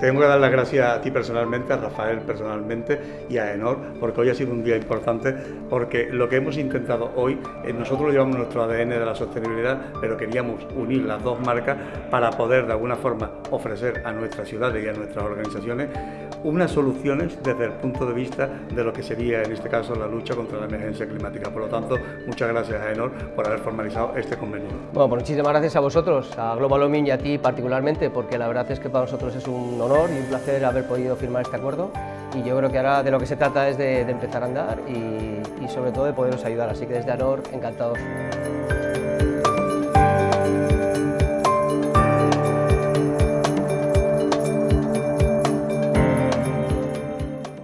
tengo que dar las gracias a ti personalmente, a Rafael personalmente y a Enor, porque hoy ha sido un día importante, porque lo que hemos intentado hoy, eh, nosotros llevamos nuestro ADN de la sostenibilidad, pero queríamos unir las dos marcas para poder de alguna forma ofrecer a nuestras ciudades y a nuestras organizaciones unas soluciones desde el punto de vista de lo que sería en este caso la lucha contra la emergencia climática. Por lo tanto, muchas gracias a Enor por haber formalizado este convenio. Bueno, pues muchísimas gracias a vosotros, a Global Oming y a ti particularmente, porque la verdad es que para nosotros es un honor y un placer haber podido firmar este acuerdo y yo creo que ahora de lo que se trata es de, empezar a andar y, y sobre todo de poderos ayudar, así que desde Anor encantados.